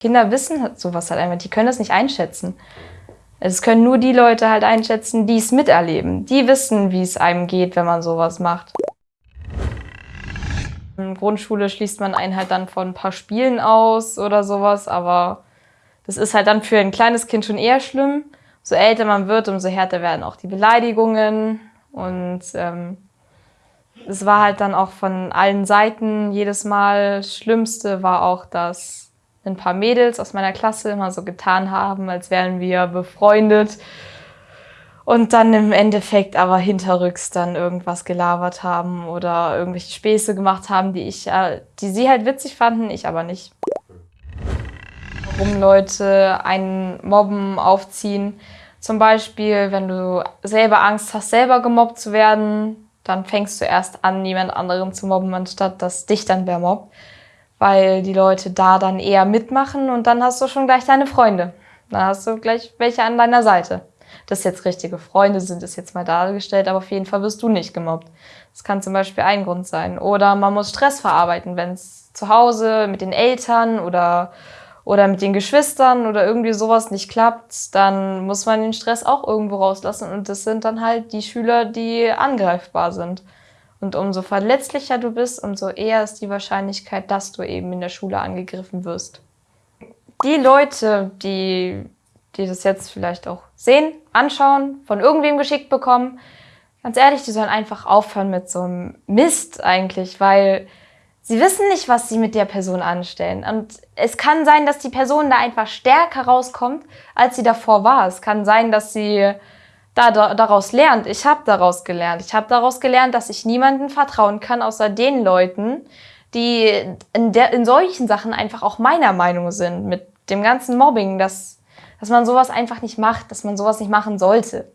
Kinder wissen sowas halt einfach, die können das nicht einschätzen. Es können nur die Leute halt einschätzen, die es miterleben. Die wissen, wie es einem geht, wenn man sowas macht. In der Grundschule schließt man einen halt dann von ein paar Spielen aus oder sowas, aber das ist halt dann für ein kleines Kind schon eher schlimm. So älter man wird, umso härter werden auch die Beleidigungen und ähm, es war halt dann auch von allen Seiten jedes Mal. Schlimmste war auch, dass ein paar Mädels aus meiner Klasse immer so getan haben, als wären wir befreundet. Und dann im Endeffekt aber hinterrücks dann irgendwas gelabert haben oder irgendwelche Späße gemacht haben, die ich, äh, die sie halt witzig fanden, ich aber nicht. Warum Leute einen Mobben aufziehen. Zum Beispiel, wenn du selber Angst hast, selber gemobbt zu werden, dann fängst du erst an, niemand anderen zu mobben, anstatt dass dich dann wer mobbt weil die Leute da dann eher mitmachen und dann hast du schon gleich deine Freunde. Dann hast du gleich welche an deiner Seite. Dass jetzt richtige Freunde sind, ist jetzt mal dargestellt, aber auf jeden Fall wirst du nicht gemobbt. Das kann zum Beispiel ein Grund sein. Oder man muss Stress verarbeiten, wenn es zu Hause mit den Eltern oder, oder mit den Geschwistern oder irgendwie sowas nicht klappt, dann muss man den Stress auch irgendwo rauslassen und das sind dann halt die Schüler, die angreifbar sind. Und umso verletzlicher du bist, umso eher ist die Wahrscheinlichkeit, dass du eben in der Schule angegriffen wirst. Die Leute, die, die das jetzt vielleicht auch sehen, anschauen, von irgendwem geschickt bekommen, ganz ehrlich, die sollen einfach aufhören mit so einem Mist eigentlich, weil sie wissen nicht, was sie mit der Person anstellen. Und es kann sein, dass die Person da einfach stärker rauskommt, als sie davor war. Es kann sein, dass sie da, da, daraus lernt. Ich habe daraus gelernt. Ich habe daraus gelernt, dass ich niemandem vertrauen kann, außer den Leuten, die in, der, in solchen Sachen einfach auch meiner Meinung sind. Mit dem ganzen Mobbing, dass, dass man sowas einfach nicht macht, dass man sowas nicht machen sollte.